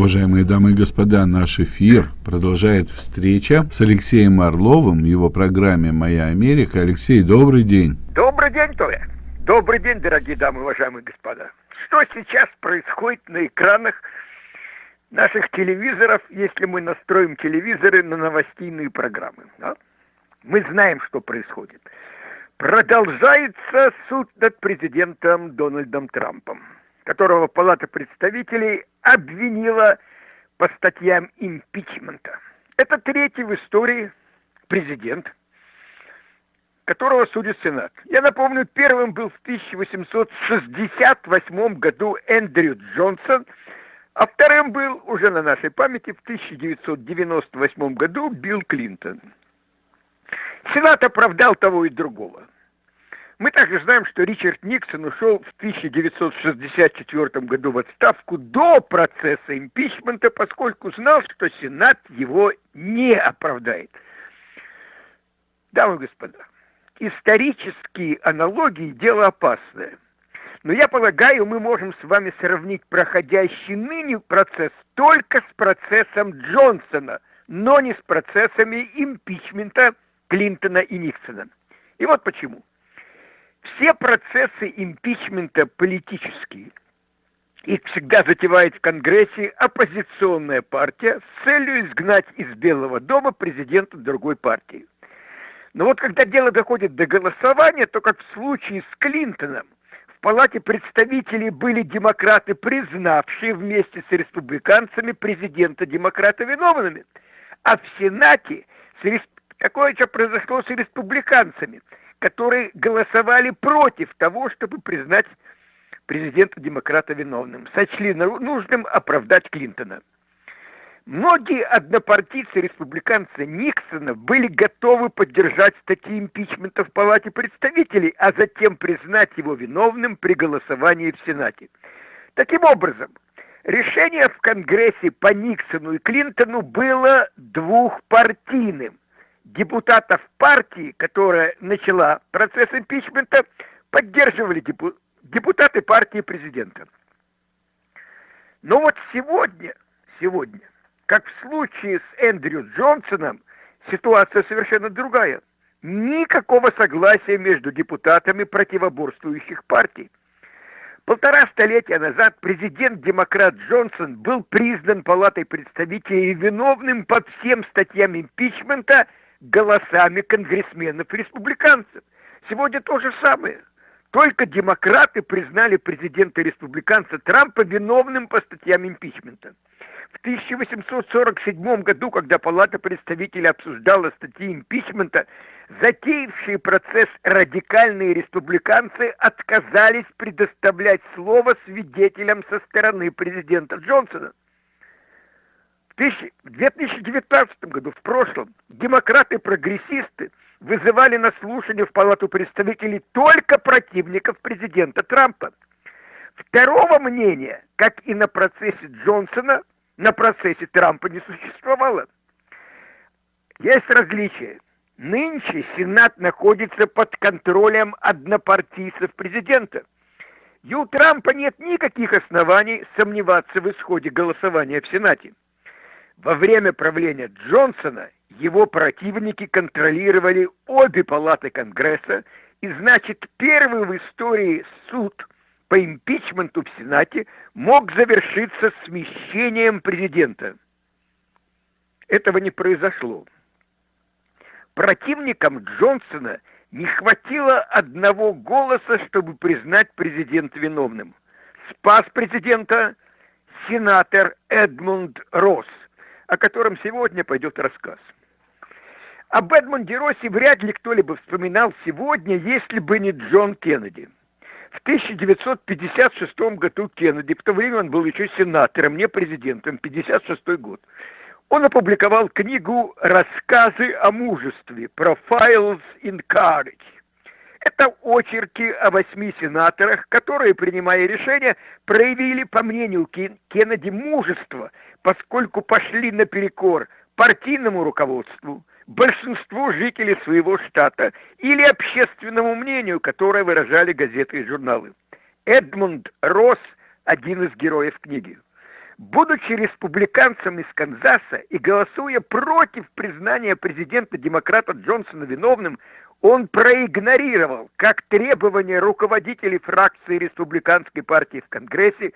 Уважаемые дамы и господа, наш эфир продолжает встреча с Алексеем Орловым в его программе «Моя Америка». Алексей, добрый день. Добрый день, Толя. Добрый день, дорогие дамы, уважаемые господа. Что сейчас происходит на экранах наших телевизоров, если мы настроим телевизоры на новостейные программы? Да? Мы знаем, что происходит. Продолжается суд над президентом Дональдом Трампом, которого Палата представителей обвинила по статьям импичмента. Это третий в истории президент, которого судит Сенат. Я напомню, первым был в 1868 году Эндрю Джонсон, а вторым был уже на нашей памяти в 1998 году Билл Клинтон. Сенат оправдал того и другого. Мы также знаем, что Ричард Никсон ушел в 1964 году в отставку до процесса импичмента, поскольку знал, что Сенат его не оправдает. Дамы и господа, исторические аналогии – дело опасное. Но я полагаю, мы можем с вами сравнить проходящий ныне процесс только с процессом Джонсона, но не с процессами импичмента Клинтона и Никсона. И вот почему. Все процессы импичмента политические. Их всегда затевает в Конгрессе оппозиционная партия с целью изгнать из Белого дома президента другой партии. Но вот когда дело доходит до голосования, то как в случае с Клинтоном, в Палате представителей были демократы, признавшие вместе с республиканцами президента демократа виновными. А в Сенате же произошло с республиканцами, которые голосовали против того, чтобы признать президента-демократа виновным. Сочли нужным оправдать Клинтона. Многие однопартийцы республиканцы Никсона были готовы поддержать статьи импичмента в Палате представителей, а затем признать его виновным при голосовании в Сенате. Таким образом, решение в Конгрессе по Никсону и Клинтону было двухпартийным. Депутатов партии, которая начала процесс импичмента, поддерживали депутаты партии президента. Но вот сегодня, сегодня как в случае с Эндрю Джонсоном, ситуация совершенно другая. Никакого согласия между депутатами противоборствующих партий. Полтора столетия назад президент-демократ Джонсон был признан Палатой представителей виновным по всем статьям импичмента голосами конгрессменов-республиканцев. Сегодня то же самое. Только демократы признали президента-республиканца Трампа виновным по статьям импичмента. В 1847 году, когда Палата представителей обсуждала статьи импичмента, затеявшие процесс радикальные республиканцы отказались предоставлять слово свидетелям со стороны президента Джонсона. В 2019 году, в прошлом, демократы-прогрессисты вызывали на слушание в Палату представителей только противников президента Трампа. Второго мнения, как и на процессе Джонсона, на процессе Трампа не существовало. Есть различия. Нынче Сенат находится под контролем однопартийцев президента. И у Трампа нет никаких оснований сомневаться в исходе голосования в Сенате. Во время правления Джонсона его противники контролировали обе палаты Конгресса, и значит первый в истории суд – по импичменту в Сенате мог завершиться смещением президента. Этого не произошло. Противникам Джонсона не хватило одного голоса, чтобы признать президента виновным. Спас президента сенатор Эдмунд Росс, о котором сегодня пойдет рассказ. Об Эдмунде Россе вряд ли кто-либо вспоминал сегодня, если бы не Джон Кеннеди – в 1956 году Кеннеди, в то время он был еще сенатором, не президентом, 56 год, он опубликовал книгу «Рассказы о мужестве» «Profiles in Courage». Это очерки о восьми сенаторах, которые, принимая решения, проявили, по мнению Кеннеди, мужество, поскольку пошли наперекор партийному руководству, большинству жителей своего штата или общественному мнению, которое выражали газеты и журналы. Эдмунд Росс – один из героев книги. Будучи республиканцем из Канзаса и голосуя против признания президента-демократа Джонсона виновным, он проигнорировал как требования руководителей фракции республиканской партии в Конгрессе,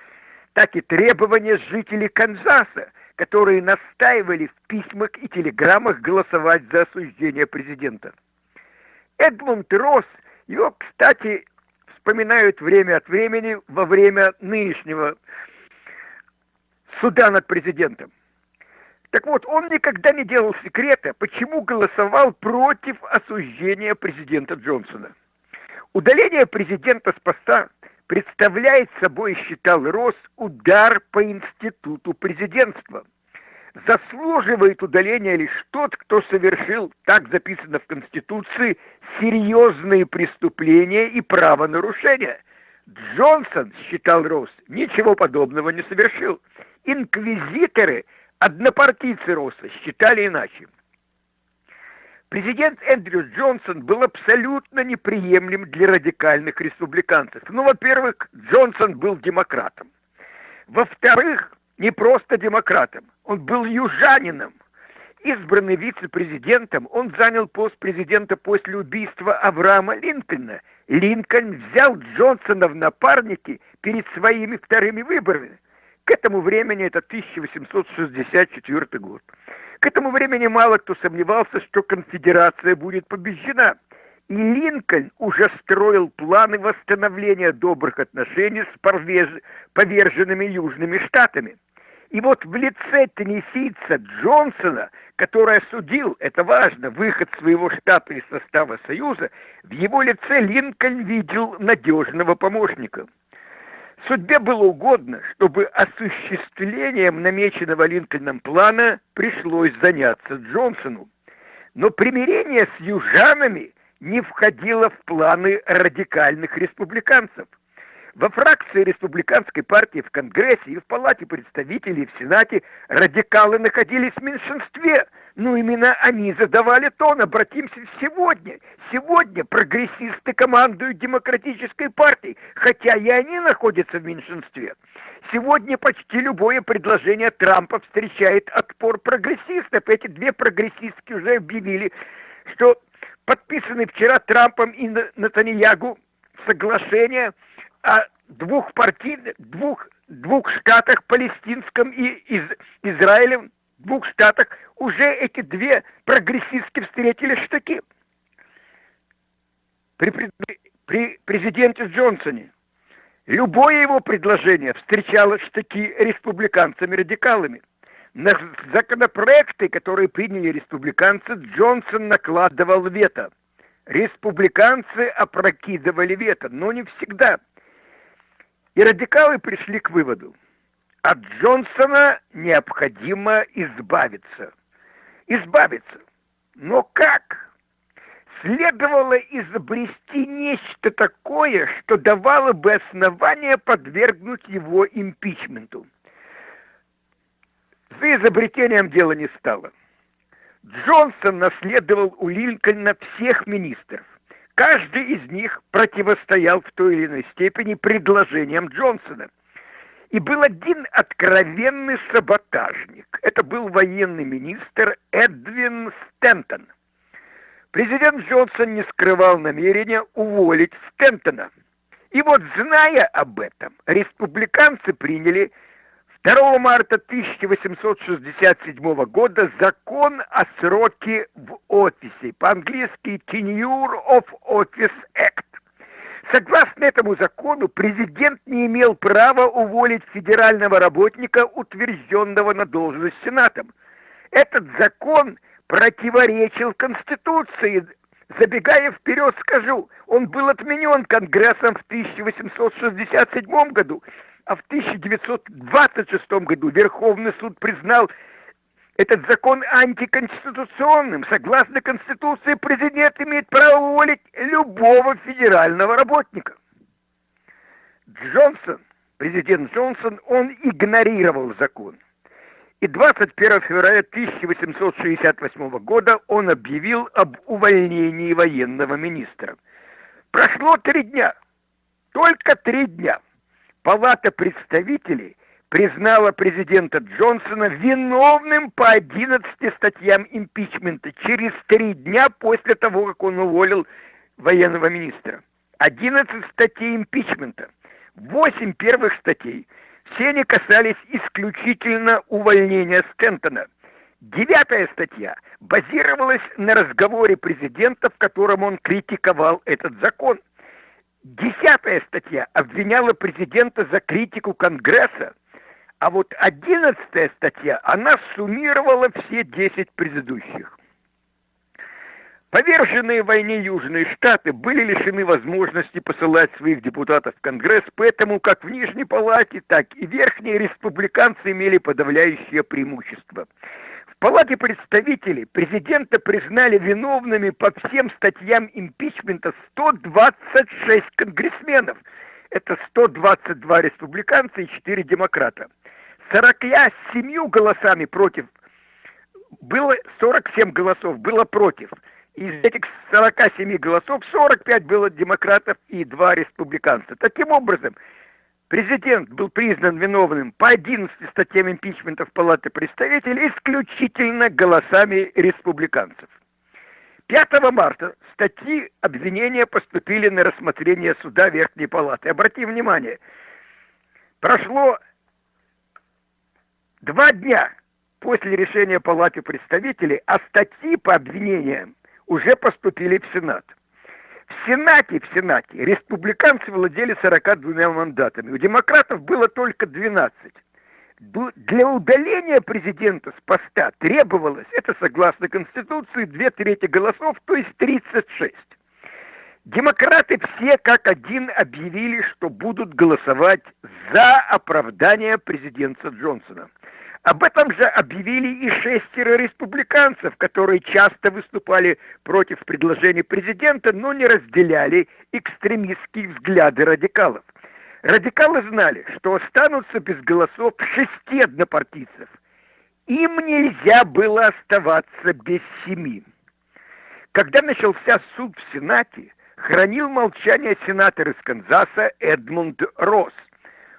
так и требования жителей Канзаса, которые настаивали в письмах и телеграммах голосовать за осуждение президента. Эдмунд Росс, его, кстати, вспоминают время от времени во время нынешнего суда над президентом. Так вот, он никогда не делал секрета, почему голосовал против осуждения президента Джонсона. Удаление президента с поста представляет собой, считал Росс, удар по институту президентства. Заслуживает удаления лишь тот, кто совершил, так записано в Конституции, серьезные преступления и правонарушения. Джонсон, считал Росс, ничего подобного не совершил. Инквизиторы – Однопартийцы Росса считали иначе. Президент Эндрю Джонсон был абсолютно неприемлем для радикальных республиканцев. Ну, во-первых, Джонсон был демократом. Во-вторых, не просто демократом, он был южанином. Избранный вице-президентом, он занял пост президента после убийства Авраама Линкольна. Линкольн взял Джонсона в напарники перед своими вторыми выборами. К этому времени это 1864 год. К этому времени мало кто сомневался, что конфедерация будет побеждена. И Линкольн уже строил планы восстановления добрых отношений с поверженными Южными Штатами. И вот в лице теннисийца Джонсона, который осудил, это важно, выход своего штата из состава Союза, в его лице Линкольн видел надежного помощника – Судьбе было угодно, чтобы осуществлением намеченного Линкольном плана пришлось заняться Джонсону. Но примирение с южанами не входило в планы радикальных республиканцев. Во фракции республиканской партии в Конгрессе и в Палате представителей в Сенате радикалы находились в меньшинстве – ну, именно они задавали тон. Обратимся сегодня. Сегодня прогрессисты командуют демократической партией, хотя и они находятся в меньшинстве. Сегодня почти любое предложение Трампа встречает отпор прогрессистов. Эти две прогрессистки уже объявили, что подписаны вчера Трампом и Натаньягу соглашение о двух партийных, двух, двух штатах, палестинском и из, Израилем, двух штатах уже эти две прогрессистки встретили штыки. При, при, президенте Джонсоне любое его предложение встречало штыки республиканцами-радикалами. На законопроекты, которые приняли республиканцы, Джонсон накладывал вето. Республиканцы опрокидывали вето, но не всегда. И радикалы пришли к выводу – от Джонсона необходимо избавиться. Избавиться. Но как? Следовало изобрести нечто такое, что давало бы основание подвергнуть его импичменту. За изобретением дела не стало. Джонсон наследовал у Линкольна всех министров. Каждый из них противостоял в той или иной степени предложениям Джонсона – и был один откровенный саботажник. Это был военный министр Эдвин Стентон. Президент Джонсон не скрывал намерения уволить Стентона. И вот, зная об этом, республиканцы приняли 2 марта 1867 года закон о сроке в офисе, по-английски Tenure of Office Act. Согласно этому закону, президент не имел права уволить федерального работника, утвержденного на должность Сенатом. Этот закон противоречил Конституции. Забегая вперед, скажу, он был отменен Конгрессом в 1867 году, а в 1926 году Верховный суд признал этот закон антиконституционным. Согласно Конституции, президент имеет право уволить любого федерального работника. Джонсон, президент Джонсон, он игнорировал закон. И 21 февраля 1868 года он объявил об увольнении военного министра. Прошло три дня, только три дня. Палата представителей признала президента Джонсона виновным по 11 статьям импичмента через три дня после того, как он уволил военного министра. 11 статей импичмента. Восемь первых статей. Все они касались исключительно увольнения Стентона. Девятая статья базировалась на разговоре президента, в котором он критиковал этот закон. Десятая статья обвиняла президента за критику Конгресса. А вот одиннадцатая статья, она суммировала все десять предыдущих. Поверженные в войне Южные Штаты были лишены возможности посылать своих депутатов в Конгресс, поэтому как в Нижней Палате, так и Верхней республиканцы имели подавляющее преимущество. В Палате представителей президента признали виновными по всем статьям импичмента 126 конгрессменов. Это 122 республиканца и 4 демократа. 47 голосами против было 47 голосов было против – из этих 47 голосов 45 было демократов и 2 республиканца. Таким образом, президент был признан виновным по 11 статьям импичмента в Палате представителей исключительно голосами республиканцев. 5 марта статьи обвинения поступили на рассмотрение суда Верхней Палаты. Обратим внимание, прошло два дня после решения Палаты представителей, а статьи по обвинениям уже поступили в Сенат. В Сенате, в Сенате республиканцы владели 42 мандатами, у демократов было только 12. Для удаления президента с поста требовалось, это согласно Конституции, две трети голосов, то есть 36. Демократы все как один объявили, что будут голосовать за оправдание президента Джонсона. Об этом же объявили и шестеро республиканцев, которые часто выступали против предложений президента, но не разделяли экстремистские взгляды радикалов. Радикалы знали, что останутся без голосов шести однопартийцев. Им нельзя было оставаться без семи. Когда начался суд в Сенате, хранил молчание сенатор из Канзаса Эдмунд Росс.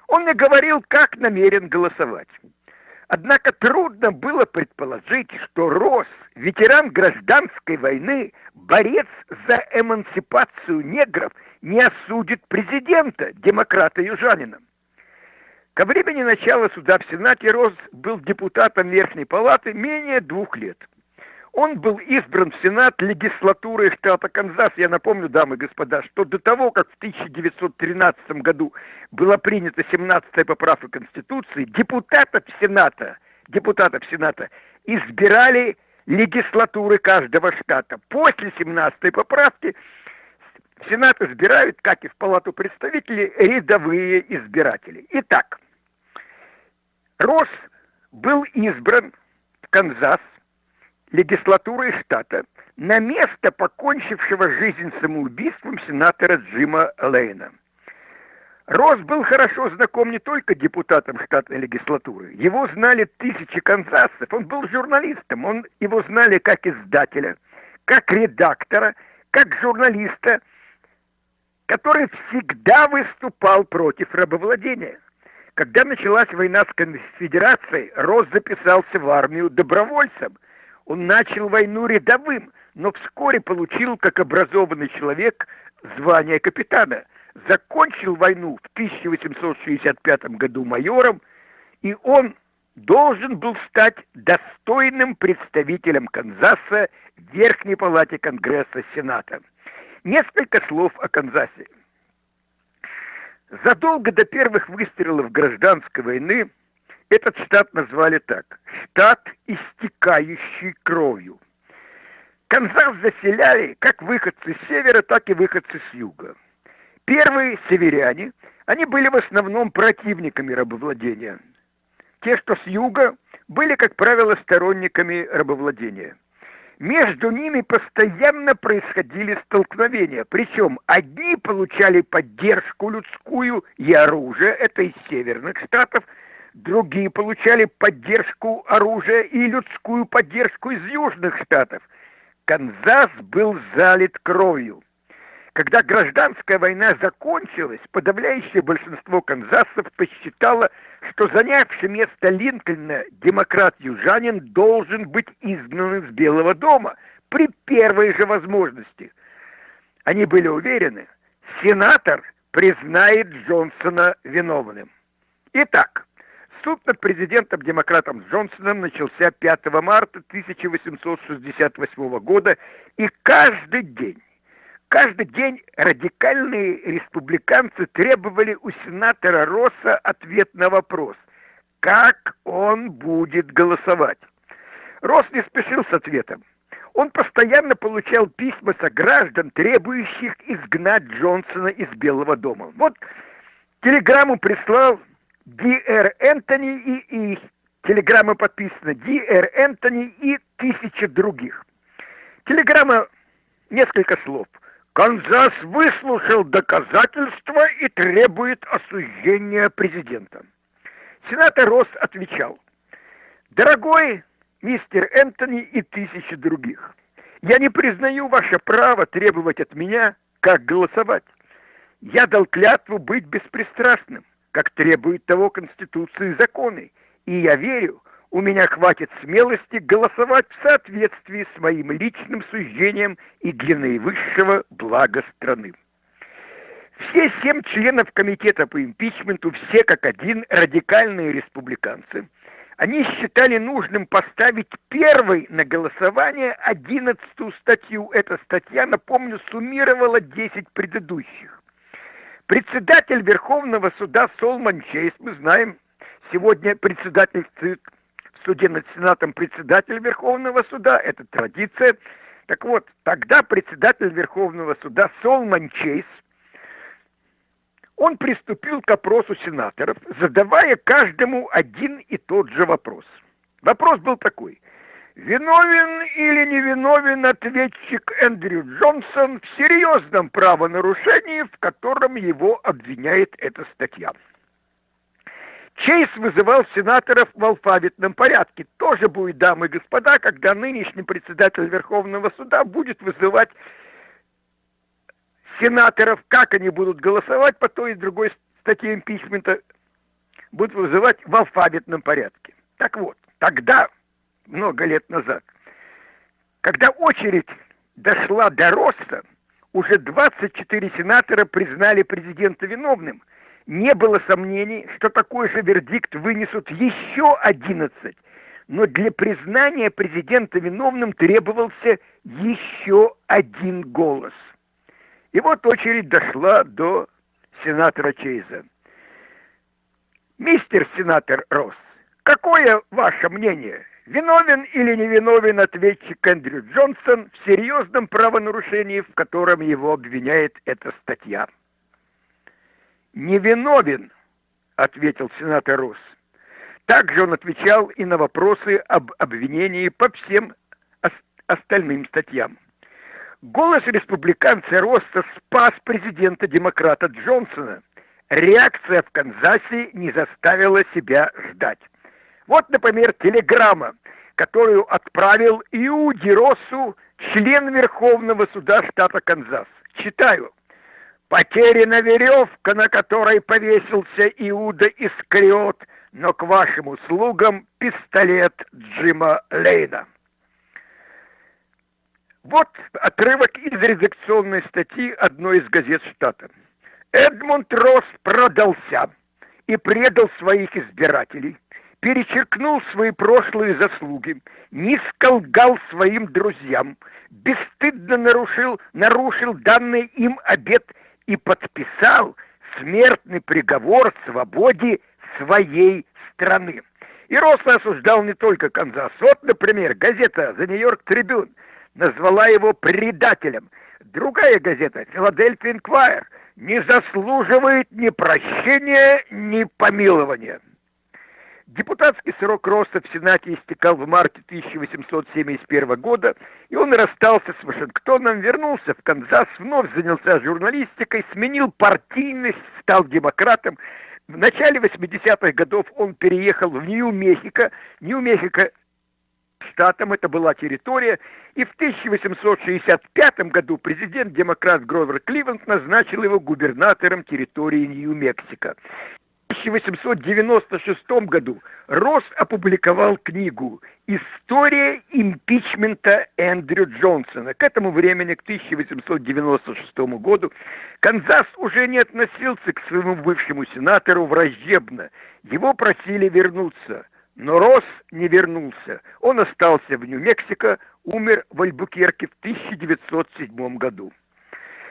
Он не говорил, как намерен голосовать. Однако трудно было предположить, что Росс, ветеран гражданской войны, борец за эмансипацию негров, не осудит президента, демократа-южанина. Ко времени начала суда в Сенате Росс был депутатом Верхней Палаты менее двух лет – он был избран в Сенат легислатуры штата Канзас. Я напомню, дамы и господа, что до того, как в 1913 году была принята 17-я поправка Конституции, депутатов Сената, депутатов Сената избирали легислатуры каждого штата. После 17-й поправки Сенат избирают, как и в Палату представителей, рядовые избиратели. Итак, Росс был избран в Канзас легислатурой штата на место покончившего жизнь самоубийством сенатора Джима Лейна. Росс был хорошо знаком не только депутатам штатной легислатуры. Его знали тысячи канзасцев. Он был журналистом. Он, его знали как издателя, как редактора, как журналиста, который всегда выступал против рабовладения. Когда началась война с конфедерацией, Росс записался в армию добровольцем – он начал войну рядовым, но вскоре получил, как образованный человек, звание капитана. Закончил войну в 1865 году майором, и он должен был стать достойным представителем Канзаса в Верхней Палате Конгресса Сената. Несколько слов о Канзасе. Задолго до первых выстрелов гражданской войны этот штат назвали так. Штат, истекающий кровью. Канзас заселяли как выходцы с севера, так и выходцы с юга. Первые северяне, они были в основном противниками рабовладения. Те, что с юга, были, как правило, сторонниками рабовладения. Между ними постоянно происходили столкновения, причем одни получали поддержку людскую и оружие, это из северных штатов, Другие получали поддержку оружия и людскую поддержку из Южных Штатов. Канзас был залит кровью. Когда гражданская война закончилась, подавляющее большинство канзасцев посчитало, что занявший место Линкольна демократ-южанин должен быть изгнан из Белого дома при первой же возможности. Они были уверены, сенатор признает Джонсона виновным. Итак, суд над президентом-демократом Джонсоном начался 5 марта 1868 года, и каждый день Каждый день радикальные республиканцы требовали у сенатора Росса ответ на вопрос, как он будет голосовать. Росс не спешил с ответом. Он постоянно получал письма со граждан, требующих изгнать Джонсона из Белого дома. Вот телеграмму прислал Ди Р. Энтони и, и телеграмма подписана Ди Р. Энтони и тысячи других. Телеграмма несколько слов – Канзас выслушал доказательства и требует осуждения президента. Сенатор Росс отвечал, «Дорогой мистер Энтони и тысячи других, я не признаю ваше право требовать от меня, как голосовать. Я дал клятву быть беспристрастным, как требует того Конституции и законы, и я верю, у меня хватит смелости голосовать в соответствии с моим личным суждением и для наивысшего блага страны. Все семь членов комитета по импичменту, все как один радикальные республиканцы, они считали нужным поставить первой на голосование одиннадцатую статью. Эта статья, напомню, суммировала десять предыдущих. Председатель Верховного суда Солман Чейз, мы знаем, сегодня председательствует суде над Сенатом председатель Верховного суда, это традиция. Так вот, тогда председатель Верховного суда Солман Чейз, он приступил к опросу сенаторов, задавая каждому один и тот же вопрос. Вопрос был такой. Виновен или невиновен ответчик Эндрю Джонсон в серьезном правонарушении, в котором его обвиняет эта статья? Чейз вызывал сенаторов в алфавитном порядке. Тоже будет, дамы и господа, когда нынешний председатель Верховного суда будет вызывать сенаторов, как они будут голосовать по той и другой статье импичмента, будут вызывать в алфавитном порядке. Так вот, тогда, много лет назад, когда очередь дошла до роста, уже 24 сенатора признали президента виновным – не было сомнений, что такой же вердикт вынесут еще 11, но для признания президента виновным требовался еще один голос. И вот очередь дошла до сенатора Чейза. Мистер сенатор Росс, какое ваше мнение? Виновен или невиновен ответчик Эндрю Джонсон в серьезном правонарушении, в котором его обвиняет эта статья? невиновен, ответил сенатор Росс. Также он отвечал и на вопросы об обвинении по всем остальным статьям. Голос республиканца Росса спас президента демократа Джонсона. Реакция в Канзасе не заставила себя ждать. Вот, например, телеграмма, которую отправил Иуди Россу, член Верховного суда штата Канзас. Читаю. Потеряна веревка, на которой повесился Иуда Искариот, но к вашим услугам пистолет Джима Лейна. Вот отрывок из редакционной статьи одной из газет штата. Эдмунд Росс продался и предал своих избирателей, перечеркнул свои прошлые заслуги, не сколгал своим друзьям, бесстыдно нарушил, нарушил данный им обет и подписал смертный приговор свободе своей страны. И Росло осуждал не только Канзас. Вот, например, газета «The New York Tribune» назвала его предателем. Другая газета «Филадельфия Инквайр» не заслуживает ни прощения, ни помилования. Депутатский срок роста в Сенате истекал в марте 1871 года, и он расстался с Вашингтоном, вернулся в Канзас, вновь занялся журналистикой, сменил партийность, стал демократом. В начале 80-х годов он переехал в Нью-Мехико. Нью-Мехико штатом, это была территория, и в 1865 году президент-демократ Гровер Кливленд назначил его губернатором территории Нью-Мексико. 1896 году Росс опубликовал книгу «История импичмента Эндрю Джонсона». К этому времени, к 1896 году, Канзас уже не относился к своему бывшему сенатору враждебно. Его просили вернуться. Но Росс не вернулся. Он остался в Нью-Мексико, умер в Альбукерке в 1907 году.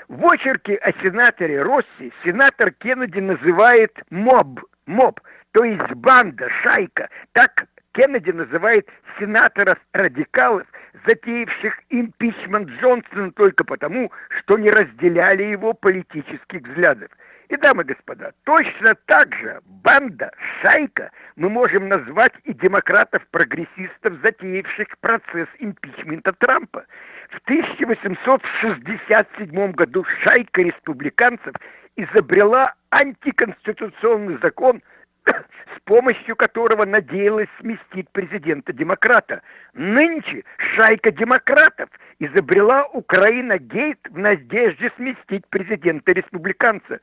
В очерке о сенаторе Росси сенатор Кеннеди называет моб, моб, то есть банда, шайка. Так Кеннеди называет сенаторов-радикалов, затеявших импичмент Джонсона только потому, что не разделяли его политических взглядов. И, дамы и господа, точно так же банда, шайка мы можем назвать и демократов-прогрессистов, затеявших процесс импичмента Трампа. В 1867 году шайка республиканцев изобрела антиконституционный закон, с помощью которого надеялась сместить президента-демократа. Нынче шайка демократов изобрела Украина-гейт в надежде сместить президента-республиканца.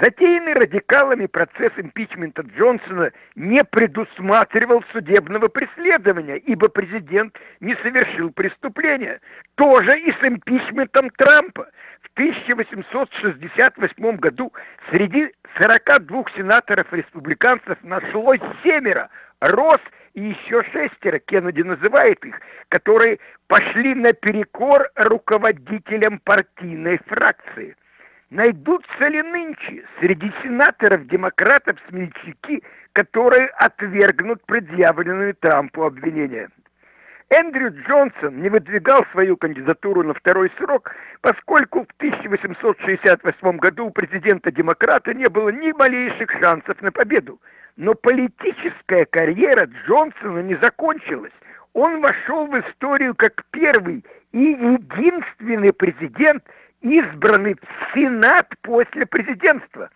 Затеянный радикалами процесс импичмента Джонсона не предусматривал судебного преследования, ибо президент не совершил преступления. Тоже и с импичментом Трампа. В 1868 году среди 42 сенаторов-республиканцев нашлось семеро, Росс и еще шестеро, Кеннеди называет их, которые пошли наперекор руководителям партийной фракции – Найдутся ли нынче среди сенаторов-демократов смельчаки, которые отвергнут предъявленные Трампу обвинения? Эндрю Джонсон не выдвигал свою кандидатуру на второй срок, поскольку в 1868 году у президента-демократа не было ни малейших шансов на победу. Но политическая карьера Джонсона не закончилась. Он вошел в историю как первый и единственный президент, избранный в Сенат после президентства.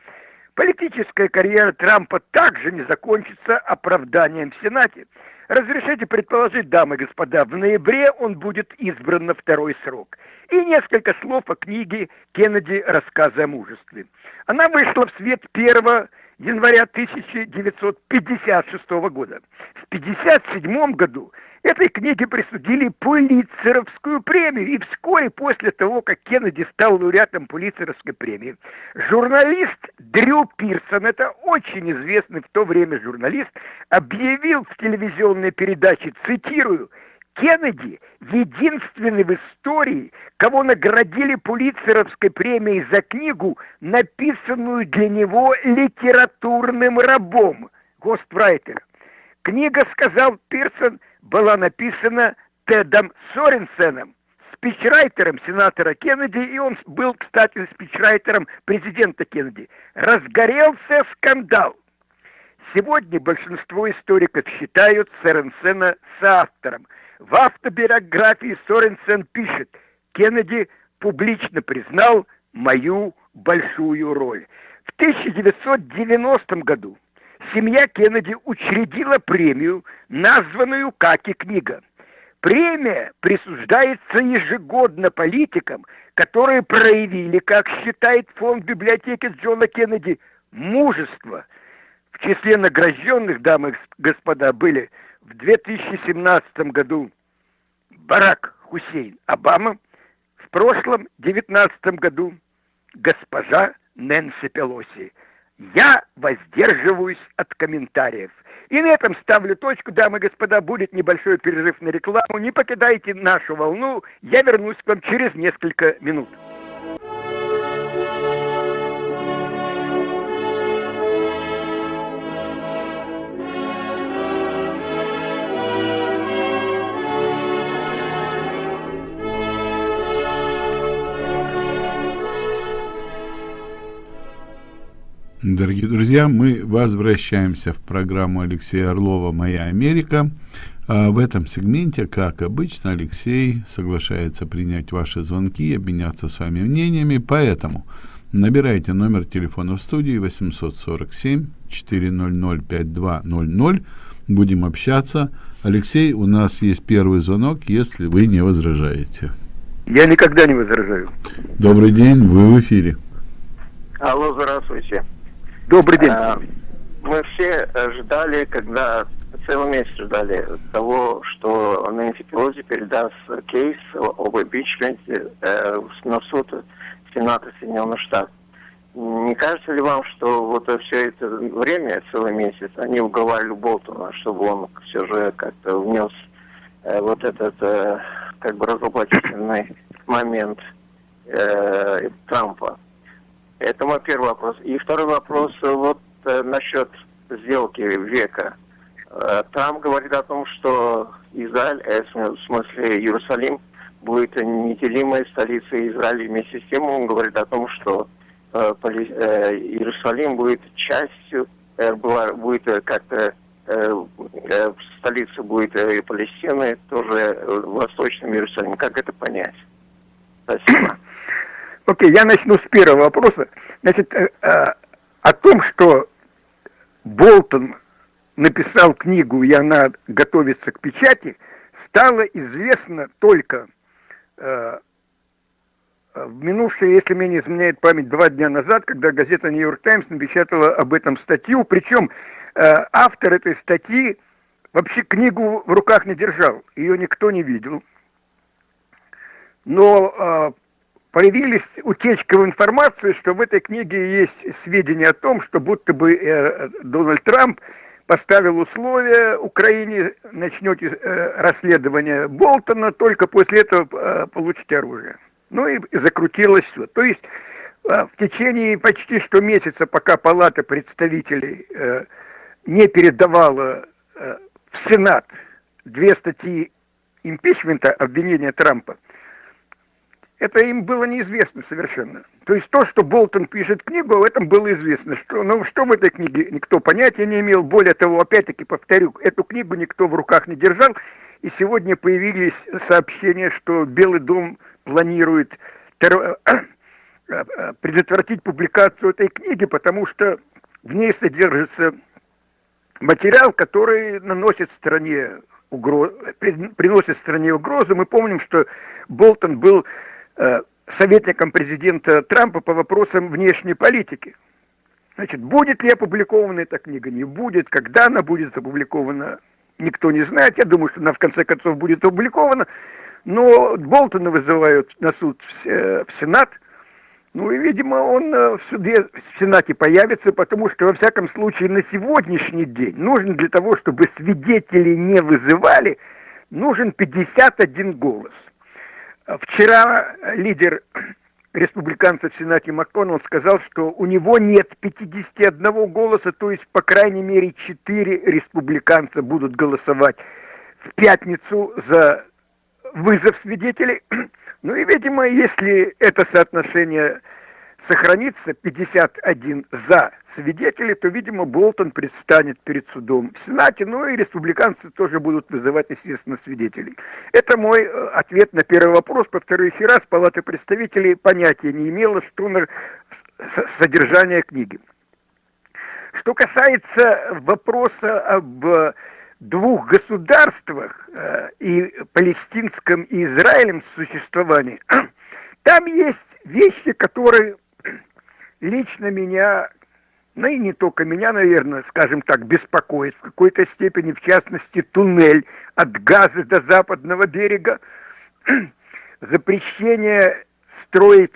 Политическая карьера Трампа также не закончится оправданием в Сенате. Разрешите предположить, дамы и господа, в ноябре он будет избран на второй срок. И несколько слов о книге Кеннеди «Рассказы о мужестве». Она вышла в свет 1 января 1956 года. В 1957 году Этой книге присудили Пулитцеровскую премию, и вскоре после того, как Кеннеди стал лауреатом Пулитцеровской премии, журналист Дрю Пирсон, это очень известный в то время журналист, объявил в телевизионной передаче, цитирую, Кеннеди единственный в истории, кого наградили Пулитцеровской премией за книгу, написанную для него литературным рабом. Гострайтер. Книга, сказал Пирсон, была написана Тедом Соренсеном, спичрайтером сенатора Кеннеди, и он был, кстати, спичрайтером президента Кеннеди. Разгорелся скандал. Сегодня большинство историков считают Соренсена соавтором. В автобиографии Соренсен пишет, Кеннеди публично признал мою большую роль. В 1990 году семья Кеннеди учредила премию, названную как и книга. Премия присуждается ежегодно политикам, которые проявили, как считает фонд библиотеки Джона Кеннеди, мужество. В числе награжденных, дамы и господа, были в 2017 году Барак Хусейн Обама, в прошлом, 2019 году, госпожа Нэнси Пелоси. Я воздерживаюсь от комментариев. И на этом ставлю точку, дамы и господа. Будет небольшой перерыв на рекламу. Не покидайте нашу волну. Я вернусь к вам через несколько минут. Дорогие друзья, мы возвращаемся в программу Алексея Орлова «Моя Америка». А в этом сегменте, как обычно, Алексей соглашается принять ваши звонки и обменяться с вами мнениями, поэтому набирайте номер телефона в студии 847 400 5200, будем общаться, Алексей, у нас есть первый звонок, если вы не возражаете. Я никогда не возражаю. Добрый день, вы в эфире. Алло, здравствуйте. Добрый день. А, мы все ждали, когда целый месяц ждали того, что Нэнси Пелози передаст кейс об импичменте э, на суд Сената Соединенных Штатов. Не кажется ли вам, что вот все это время, целый месяц, они уговаривали Болтона, чтобы он все же как-то внес э, вот этот э, как бы разоблачительный момент э, Трампа? Это мой первый вопрос. И второй вопрос вот э, насчет сделки века. Э, Трамп говорит о том, что Израиль, э, в смысле Иерусалим, будет неделимой столицей Израиля. Вместе с тем он говорит о том, что э, э, Иерусалим будет частью, э, будет э, как-то э, э, столица будет э, Палестины, тоже э, Восточным Иерусалимом. Как это понять? Спасибо. Окей, я начну с первого вопроса. Значит, э, э, о том, что Болтон написал книгу, и она готовится к печати, стало известно только э, в минувшие, если мне не изменяет память, два дня назад, когда газета «Нью-Йорк Таймс» напечатала об этом статью, причем автор этой статьи вообще книгу в руках не держал, ее никто не видел. Но появились утечка в информацию, что в этой книге есть сведения о том, что будто бы э, Дональд Трамп поставил условия Украине, начнете э, расследование Болтона, только после этого э, получите оружие. Ну и, и закрутилось все. То есть э, в течение почти что месяца, пока Палата представителей э, не передавала э, в Сенат две статьи импичмента, обвинения Трампа, это им было неизвестно совершенно. То есть то, что Болтон пишет книгу, в этом было известно. Что, ну, что в этой книге никто понятия не имел. Более того, опять-таки повторю, эту книгу никто в руках не держал. И сегодня появились сообщения, что Белый дом планирует террор... предотвратить публикацию этой книги, потому что в ней содержится материал, который наносит стране угроз... приносит стране угрозу. Мы помним, что Болтон был Э, советником президента Трампа по вопросам внешней политики. Значит, будет ли опубликована эта книга, не будет, когда она будет опубликована, никто не знает. Я думаю, что она в конце концов будет опубликована. Но Болтона вызывают на суд в, э, Сенат. Ну и, видимо, он э, в суде, в Сенате появится, потому что, во всяком случае, на сегодняшний день нужно для того, чтобы свидетели не вызывали, нужен 51 голос. Вчера лидер республиканцев в Сенате МакКоннелл сказал, что у него нет 51 голоса, то есть, по крайней мере, 4 республиканца будут голосовать в пятницу за вызов свидетелей. Ну и, видимо, если это соотношение сохранится, 51 за свидетелей, то, видимо, Болтон предстанет перед судом в Сенате, ну и республиканцы тоже будут вызывать, естественно, свидетелей. Это мой э, ответ на первый вопрос. Повторю еще раз, Палата представителей понятия не имела, что на содержание книги. Что касается вопроса об двух государствах, э, и палестинском, и израилем существовании, там есть вещи, которые лично меня ну и не только меня, наверное, скажем так, беспокоит в какой-то степени, в частности, туннель от Газа до западного берега, запрещение строить,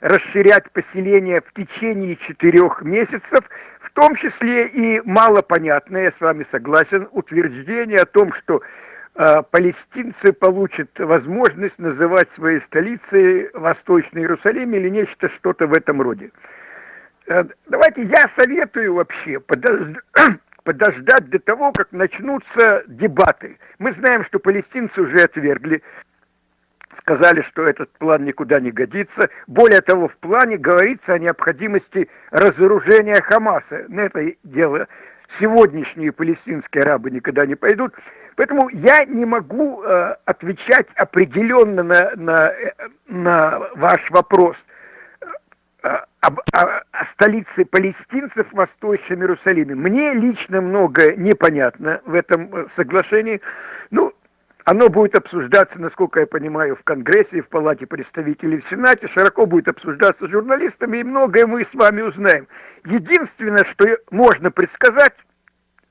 расширять поселение в течение четырех месяцев, в том числе и малопонятное, я с вами согласен, утверждение о том, что э, палестинцы получат возможность называть своей столицей Восточный Иерусалим или нечто что-то в этом роде. Э, давайте я советую вообще подождать, до того, как начнутся дебаты. Мы знаем, что палестинцы уже отвергли, сказали, что этот план никуда не годится. Более того, в плане говорится о необходимости разоружения Хамаса. На это дело сегодняшние палестинские арабы никогда не пойдут. Поэтому я не могу э, отвечать определенно на, на, э, на ваш вопрос. Об, о, о столице палестинцев в Восточном Иерусалиме. Мне лично много непонятно в этом э, соглашении. Ну, оно будет обсуждаться, насколько я понимаю, в Конгрессе, в Палате представителей, в Сенате, широко будет обсуждаться журналистами, и многое мы с вами узнаем. Единственное, что можно предсказать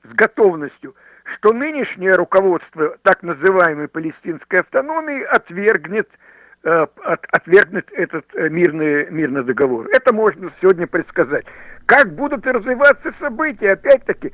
с готовностью, что нынешнее руководство так называемой палестинской автономии отвергнет Э, отвергнуть этот э, мирный, мирный договор. Это можно сегодня предсказать. Как будут развиваться события, опять-таки,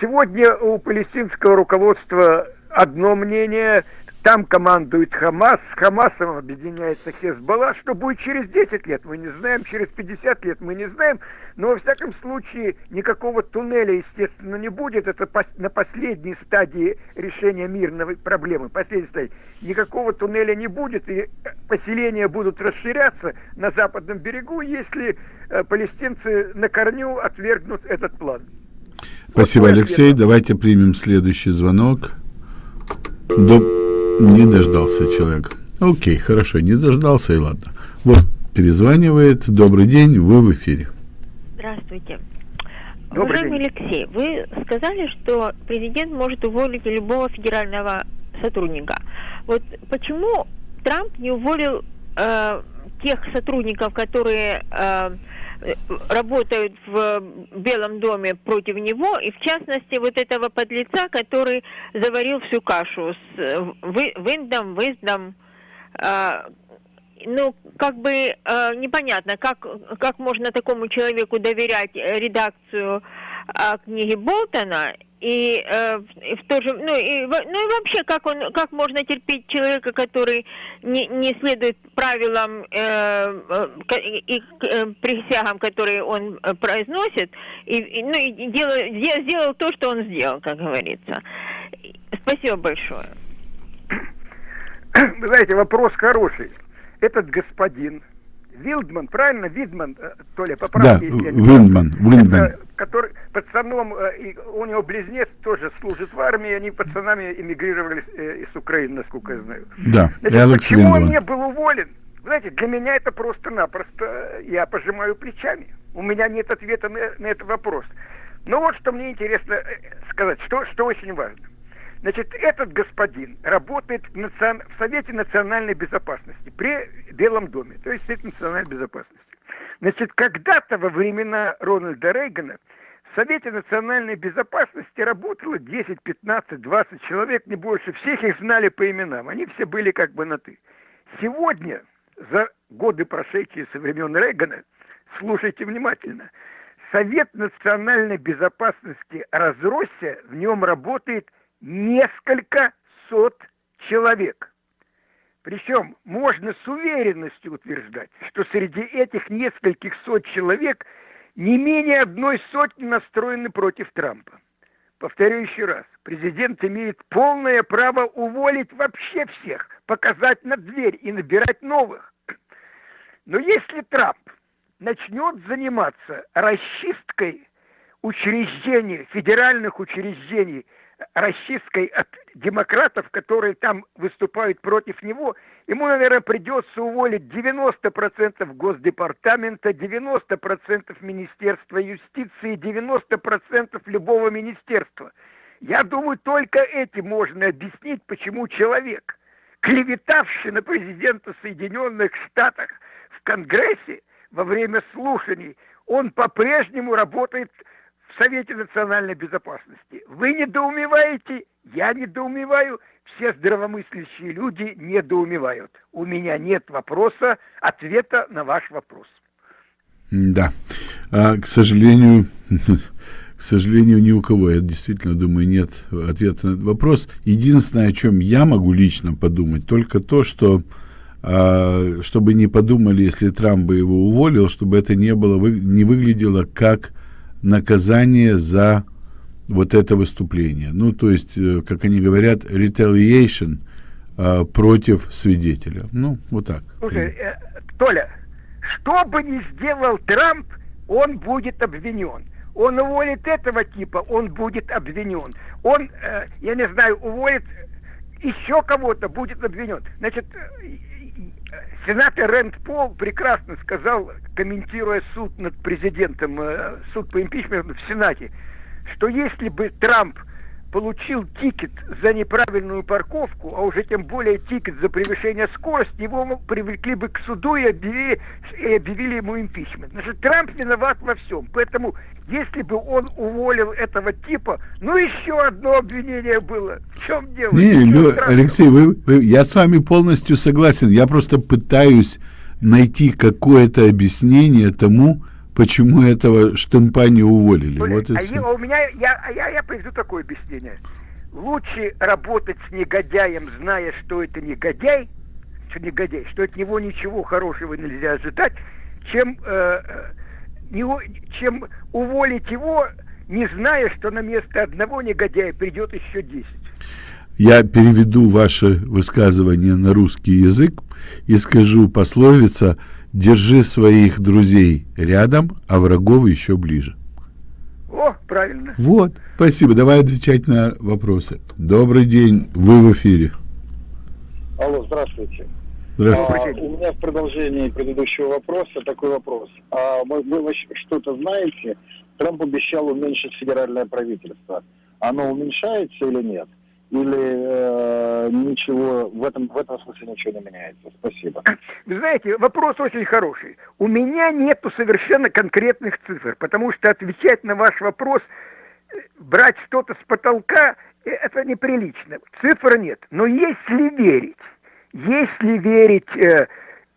сегодня у палестинского руководства одно мнение, там командует Хамас, с Хамасом объединяется Хезбалла. Что будет через 10 лет, мы не знаем, через 50 лет мы не знаем. Но, во всяком случае, никакого туннеля, естественно, не будет. Это на последней стадии решения мирной проблемы. Последней стадии. Никакого туннеля не будет, и поселения будут расширяться на западном берегу, если э, палестинцы на корню отвергнут этот план. Спасибо, вот Алексей. Давайте примем следующий звонок. До... Не дождался человек. Окей, хорошо, не дождался, и ладно. Вот, перезванивает. Добрый день, вы в эфире. Здравствуйте. Добрый Уважаемый день. Алексей, вы сказали, что президент может уволить любого федерального сотрудника. Вот почему Трамп не уволил э, тех сотрудников, которые э, работают в Белом доме против него, и в частности вот этого подлеца, который заварил всю кашу с э, Виндом, Виздом, э, ну, как бы э, непонятно, как, как можно такому человеку доверять редакцию э, книги Болтона и, э, в то же, ну и, ну и вообще, как он, как можно терпеть человека, который не, не следует правилам э, э и э, присягам, которые он э, произносит, и, и ну и делал, сделал то, что он сделал, как говорится. Спасибо большое. Вы знаете, вопрос хороший. Этот господин Вилдман, правильно? Видман, э, Толя, поправьте. Да, Виндман, Виндман. Который пацаном, э, у него близнец тоже служит в армии, они пацанами эмигрировали э, из Украины, насколько я знаю. Да, Значит, Алекс почему Виндман. он не был уволен? Знаете, для меня это просто-напросто, я пожимаю плечами. У меня нет ответа на, на этот вопрос. Но вот что мне интересно сказать, что, что очень важно. Значит, этот господин работает в, национ... в Совете национальной безопасности при Белом доме, то есть Совет национальной безопасности. Значит, когда-то во времена Рональда Рейгана в Совете национальной безопасности работало 10, 15, 20 человек, не больше. Всех их знали по именам. Они все были как бы на «ты». Сегодня, за годы, прошедшие со времен Рейгана, слушайте внимательно, Совет национальной безопасности разросся, в нем работает несколько сот человек. Причем можно с уверенностью утверждать, что среди этих нескольких сот человек не менее одной сотни настроены против Трампа. Повторю еще раз, президент имеет полное право уволить вообще всех, показать на дверь и набирать новых. Но если Трамп начнет заниматься расчисткой учреждений, федеральных учреждений – расчисткой от демократов, которые там выступают против него, ему, наверное, придется уволить 90% Госдепартамента, 90% Министерства юстиции, 90% любого министерства. Я думаю, только этим можно объяснить, почему человек, клеветавший на президента Соединенных Штатов в Конгрессе во время слушаний, он по-прежнему работает в Совете национальной безопасности. Вы недоумеваете, я недоумеваю, все здравомыслящие люди недоумевают. У меня нет вопроса, ответа на ваш вопрос. Да. А, к сожалению, к сожалению, ни у кого, я действительно думаю, нет ответа на этот вопрос. Единственное, о чем я могу лично подумать, только то, что а, чтобы не подумали, если Трамп бы его уволил, чтобы это не было, не выглядело как наказание за вот это выступление. Ну, то есть, э, как они говорят, retaliation э, против свидетеля. Ну, вот так. Слушай, э, Толя, что бы ни сделал Трамп, он будет обвинен. Он уволит этого типа, он будет обвинен. Он, э, я не знаю, уволит еще кого-то будет обвинен. Значит, сенатор Рэнд Пол прекрасно сказал, комментируя суд над президентом, э, суд по импичменту в Сенате, что если бы Трамп получил ticket за неправильную парковку, а уже тем более ticket за превышение скорости, его привлекли бы к суду и объявили, и объявили ему импичмент. Значит, Трамп виноват во всем. Поэтому, если бы он уволил этого типа, ну еще одно обвинение было. В чем дело? Не, Лё, Алексей, вы, вы, я с вами полностью согласен. Я просто пытаюсь найти какое-то объяснение тому, почему этого штампа не уволили. Блин, вот а я, у меня, я, я, я приведу такое объяснение. Лучше работать с негодяем, зная, что это негодяй, что негодяй, что от него ничего хорошего нельзя ожидать, чем, э, не, чем уволить его, не зная, что на место одного негодяя придет еще десять. Я переведу ваше высказывание на русский язык и скажу пословица – Держи своих друзей рядом, а врагов еще ближе. О, правильно. Вот, спасибо. Давай отвечать на вопросы. Добрый день, вы в эфире. Алло, здравствуйте. Здравствуйте. А, у меня в продолжении предыдущего вопроса такой вопрос. А вы, вы что-то знаете? Трамп обещал уменьшить федеральное правительство. Оно уменьшается или нет? Или э, ничего в этом в этом смысле ничего не меняется? Спасибо. Вы знаете, вопрос очень хороший. У меня нету совершенно конкретных цифр, потому что отвечать на ваш вопрос, э, брать что-то с потолка, э, это неприлично. Цифр нет. Но если верить, если верить э,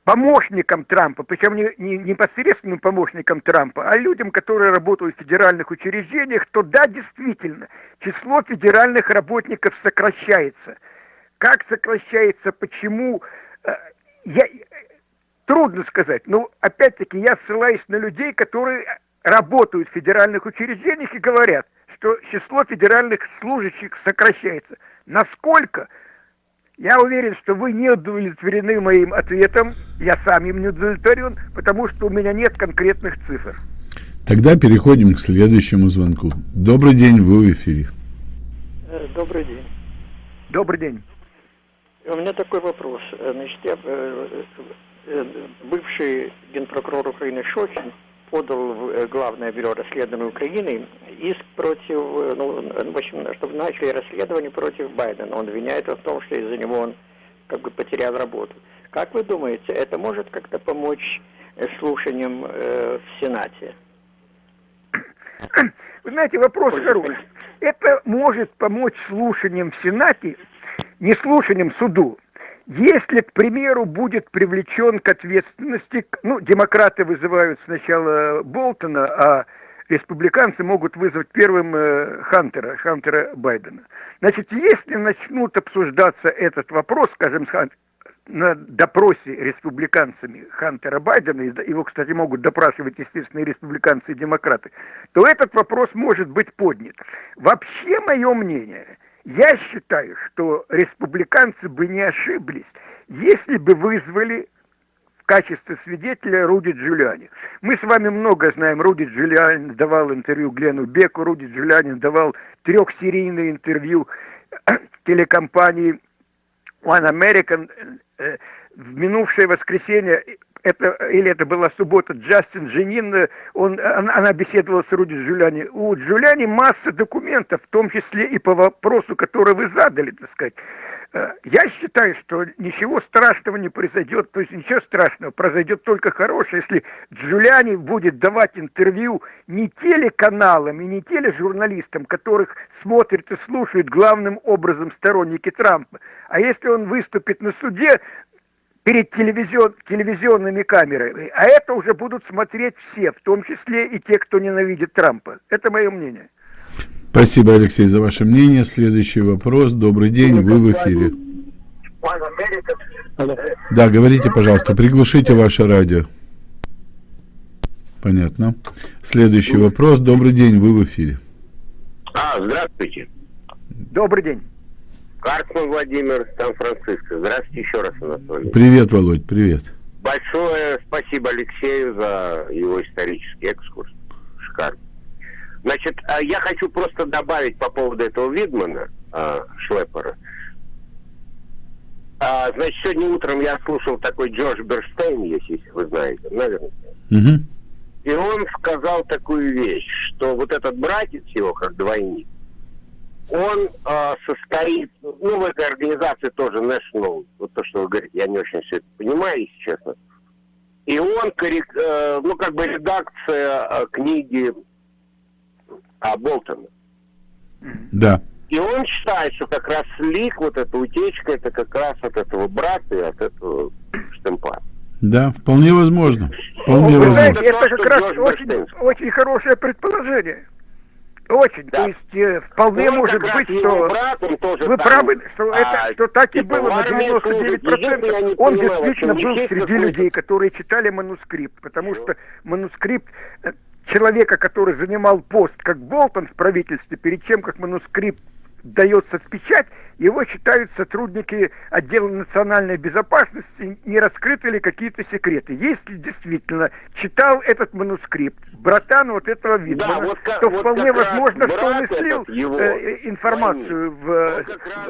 помощникам Трампа, причем не, не непосредственным помощникам Трампа, а людям, которые работают в федеральных учреждениях, то да, действительно, число федеральных работников сокращается. Как сокращается, почему, э, я, трудно сказать. Но опять-таки я ссылаюсь на людей, которые работают в федеральных учреждениях и говорят, что число федеральных служащих сокращается. Насколько? Я уверен, что вы не удовлетворены моим ответом. Я сам им не удовлетворен, потому что у меня нет конкретных цифр. Тогда переходим к следующему звонку. Добрый день, вы в эфире. Э, добрый день. Добрый день. У меня такой вопрос. Э, значит, я, э, бывший генпрокурор Украины Шохин подал в э, Главное бюро расследования Украины иск против, э, ну, в общем, чтобы начали расследование против Байдена. Он обвиняет в том, что из-за него он как бы потерял работу. Как вы думаете, это может как-то помочь э, слушаниям э, в Сенате? Вы знаете, вопрос хороший. Это может помочь слушаниям в Сенате, не слушаниям суду, если, к примеру, будет привлечен к ответственности, ну, демократы вызывают сначала Болтона, а республиканцы могут вызвать первым э, Хантера, Хантера Байдена. Значит, если начнут обсуждаться этот вопрос, скажем, на допросе республиканцами Хантера Байдена, его, кстати, могут допрашивать, естественно, и республиканцы, и демократы, то этот вопрос может быть поднят. Вообще, мое мнение – я считаю, что республиканцы бы не ошиблись, если бы вызвали в качестве свидетеля Руди Джулиани. Мы с вами много знаем, Руди Джулиани давал интервью Глену Беку, Руди Джулиани давал трехсерийное интервью телекомпании One American. Э, в минувшее воскресенье это, или это была суббота, Джастин Женин, он, она, она беседовала с Руди Джулиани. У Джулиани масса документов, в том числе и по вопросу, который вы задали, так сказать. Э, я считаю, что ничего страшного не произойдет, то есть ничего страшного, произойдет только хорошее, если Джулиани будет давать интервью не телеканалам и не тележурналистам, которых смотрят и слушают главным образом сторонники Трампа, а если он выступит на суде перед телевизион, телевизионными камерами, а это уже будут смотреть все, в том числе и те, кто ненавидит Трампа. Это мое мнение. Спасибо, Алексей, за ваше мнение. Следующий вопрос. Добрый день, вы в эфире. Да, говорите, пожалуйста, приглушите ваше радио. Понятно. Следующий вопрос. Добрый день, вы в эфире. А, здравствуйте. Добрый день. Карцман Владимир, Сан-Франциско. Здравствуйте еще раз, Анатолий. Привет, Володь, привет. Большое спасибо Алексею за его исторический экскурс. Шикарно. Значит, а я хочу просто добавить по поводу этого Видмана, а, Шлепера. А, значит, сегодня утром я слушал такой Джордж Берстейн, если вы знаете, наверное. Угу. И он сказал такую вещь, что вот этот братец его, как двойник, он э, состоит, ну, в этой организации тоже National, вот то, что вы говорите, я не очень все это понимаю, если честно. И он, коррек, э, ну, как бы редакция э, книги о Болтона. Да. И он считает, что как раз лик, вот эта утечка, это как раз от этого брата и от этого штемпа. Да, вполне возможно. Вполне Вы возможно. знаете, это То, как раз очень, очень хорошее предположение. Очень. Да. То есть э, вполне Он может быть, что тоже вы там, правы, что, а, это, что так и было на армии служит. Единственное, я 99%. не Он понимаю, действительно был среди людей, которые читали манускрипт, потому что манускрипт э, человека, который занимал пост как Болтон в правительстве, перед тем, как манускрипт дается в печать, его читают сотрудники отдела национальной безопасности, не раскрыты ли какие-то секреты. Если действительно читал этот манускрипт, братан вот этого Витмана, вот как- то вот вполне возможно, что он и слил этот его, э, информацию в, э,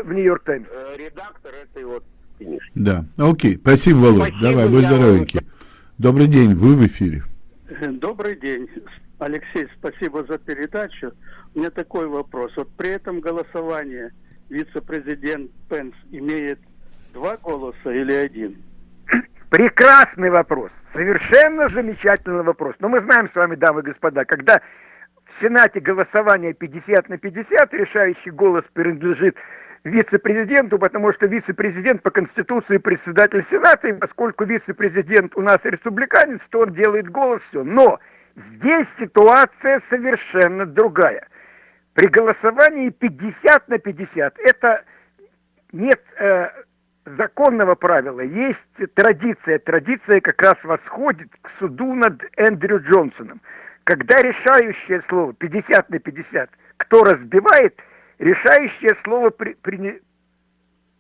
в Нью-Йорк Таймс. э, редактор этой вот книжки. Да. Окей. Спасибо, Володь. Спасибо, Давай, будь здоровенький. Добрый день, вы в эфире. Добрый день, Алексей, спасибо за передачу. У меня такой вопрос. Вот при этом голосовании вице-президент Пенс имеет два голоса или один? Прекрасный вопрос. Совершенно замечательный вопрос. Но мы знаем с вами, дамы и господа, когда в Сенате голосование 50 на 50, решающий голос принадлежит вице-президенту, потому что вице-президент по Конституции председатель Сената, и поскольку вице-президент у нас республиканец, то он делает голос, все. Но здесь ситуация совершенно другая. При голосовании 50 на 50 это нет э, законного правила, есть традиция. Традиция как раз восходит к суду над Эндрю Джонсоном. Когда решающее слово 50 на 50, кто разбивает, решающее слово при, при,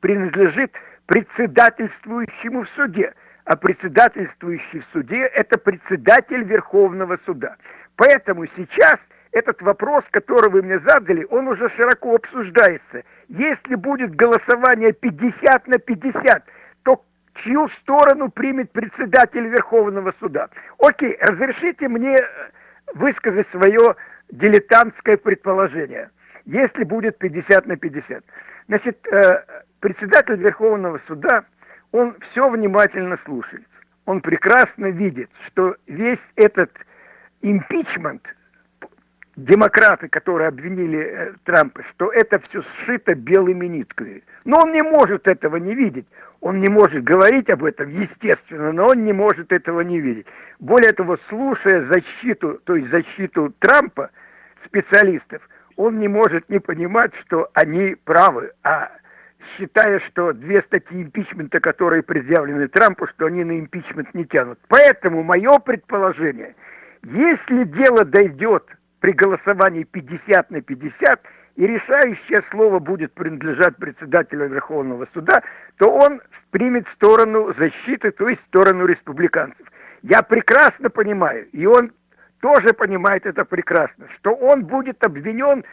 принадлежит председательствующему в суде. А председательствующий в суде – это председатель Верховного суда. Поэтому сейчас этот вопрос, который вы мне задали, он уже широко обсуждается. Если будет голосование 50 на 50, то чью сторону примет председатель Верховного суда? Окей, разрешите мне э, высказать свое дилетантское предположение. Если будет 50 на 50. Значит, э, председатель Верховного суда, он все внимательно слушает. Он прекрасно видит, что весь этот импичмент – демократы, которые обвинили э, Трампа, что это все сшито белыми нитками. Но он не может этого не видеть. Он не может говорить об этом, естественно, но он не может этого не видеть. Более того, слушая защиту, то есть защиту Трампа, специалистов, он не может не понимать, что они правы, а считая, что две статьи импичмента, которые предъявлены Трампу, что они на импичмент не тянут. Поэтому мое предположение, если дело дойдет при голосовании 50 на 50, и решающее слово будет принадлежать председателю Верховного суда, то он примет сторону защиты, то есть сторону республиканцев. Я прекрасно понимаю, и он тоже понимает это прекрасно, что он будет обвинен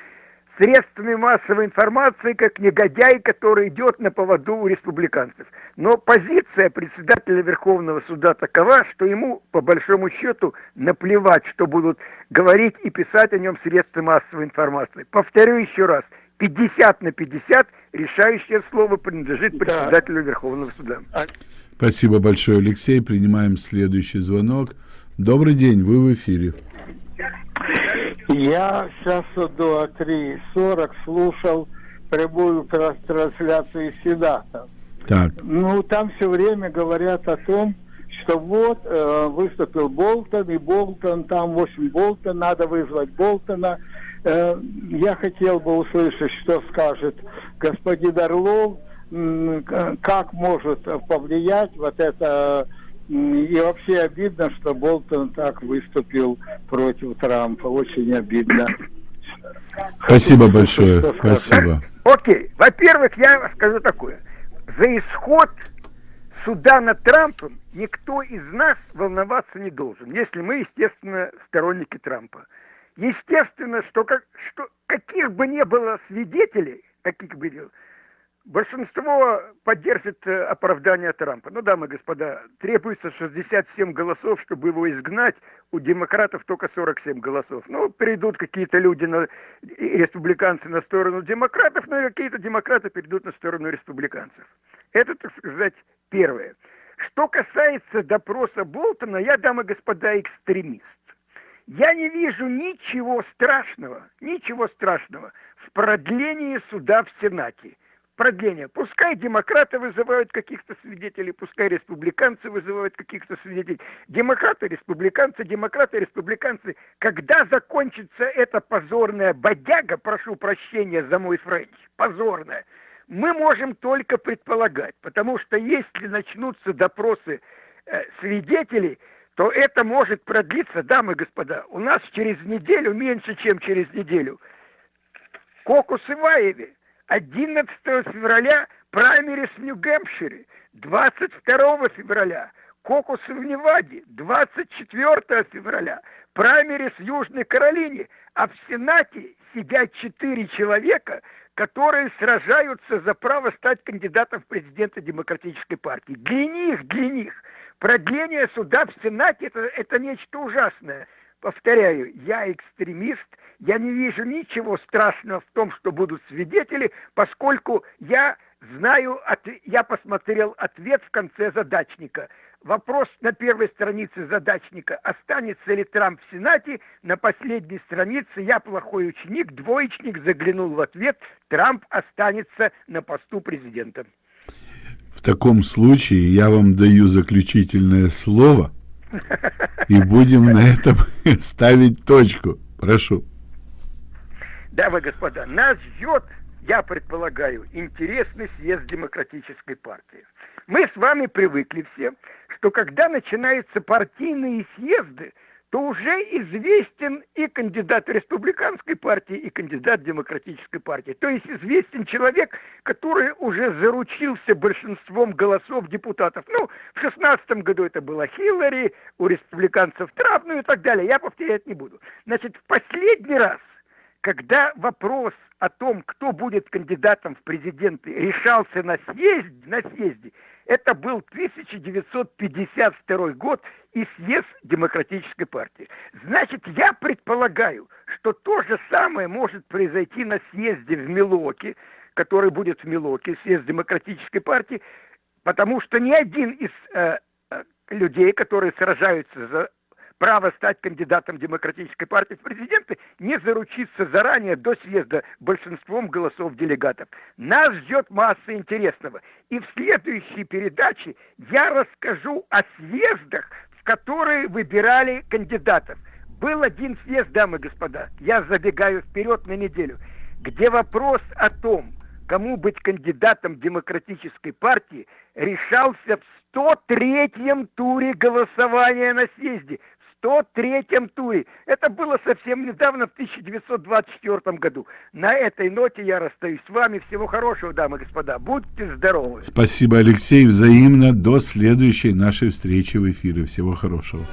средствами массовой информации как негодяй, который идет на поводу у республиканцев. Но позиция председателя Верховного суда такова, что ему, по большому счету, наплевать, что будут говорить и писать о нем средства массовой информации. Повторю еще раз, 50 на 50 решающее слово принадлежит председателю Верховного суда. Спасибо большое, Алексей. Принимаем следующий звонок. Добрый день, вы в эфире. Я сейчас до 3.40 слушал прямую трансляцию Сената. Так. Ну, там все время говорят о том, что вот э, выступил Болтон, и Болтон, там, в общем, Болтон, надо вызвать Болтона. Э, я хотел бы услышать, что скажет господин Орлов, как может повлиять вот это и вообще обидно, что Болтон так выступил против Трампа. Очень обидно. Спасибо большое. Спасибо. Окей. Во-первых, я скажу такое. За исход суда над Трампом никто из нас волноваться не должен, если мы, естественно, сторонники Трампа. Естественно, что, как, что каких бы ни было свидетелей, каких бы ни было, Большинство поддержит э, оправдание Трампа. Ну, дамы и господа, требуется 67 голосов, чтобы его изгнать. У демократов только 47 голосов. Ну, перейдут какие-то люди, на, республиканцы, на сторону демократов, но и какие-то демократы перейдут на сторону республиканцев. Это, так сказать, первое. Что касается допроса Болтона, я, дамы и господа, экстремист. Я не вижу ничего страшного, ничего страшного в продлении суда в Сенате продление. Пускай демократы вызывают каких-то свидетелей, пускай республиканцы вызывают каких-то свидетелей. Демократы, республиканцы, демократы, республиканцы. Когда закончится эта позорная бодяга, прошу прощения за мой French, позорная, мы можем только предполагать, потому что если начнутся допросы э, свидетелей, то это может продлиться, дамы и господа, у нас через неделю, меньше, чем через неделю, Кокус Иваеве 11 февраля праймерис в Нью-Гэмпшире, 22 февраля кокусы в Неваде, 24 февраля праймерис в Южной Каролине, а в Сенате сидят четыре человека, которые сражаются за право стать кандидатом в президенты Демократической партии. Для них, для них продление суда в Сенате это, это нечто ужасное. Повторяю, я экстремист, я не вижу ничего страшного в том, что будут свидетели, поскольку я знаю, я посмотрел ответ в конце задачника. Вопрос на первой странице задачника, останется ли Трамп в Сенате, на последней странице я плохой ученик, двоечник заглянул в ответ, Трамп останется на посту президента. В таком случае я вам даю заключительное слово, и будем на этом ставить точку. Прошу. Дамы и господа, нас ждет, я предполагаю, интересный съезд демократической партии. Мы с вами привыкли все, что когда начинаются партийные съезды, то уже известен и кандидат республиканской партии, и кандидат демократической партии. То есть известен человек, который уже заручился большинством голосов депутатов. Ну, в шестнадцатом году это была Хиллари, у республиканцев Трамп, ну и так далее. Я повторять не буду. Значит, в последний раз когда вопрос о том, кто будет кандидатом в президенты, решался на съезде, на съезде, это был 1952 год и съезд Демократической партии. Значит, я предполагаю, что то же самое может произойти на съезде в Милоке, который будет в Милоке, съезд Демократической партии, потому что ни один из э, э людей, которые сражаются за право стать кандидатом Демократической партии в президенты не заручиться заранее до съезда большинством голосов делегатов. Нас ждет масса интересного. И в следующей передаче я расскажу о съездах, в которые выбирали кандидатов. Был один съезд, дамы и господа, я забегаю вперед на неделю, где вопрос о том, кому быть кандидатом демократической партии, решался в 103-м туре голосования на съезде. 103-м туре. Это было совсем недавно, в 1924 году. На этой ноте я расстаюсь с вами. Всего хорошего, дамы и господа. Будьте здоровы. Спасибо, Алексей. Взаимно. До следующей нашей встречи в эфире. Всего хорошего.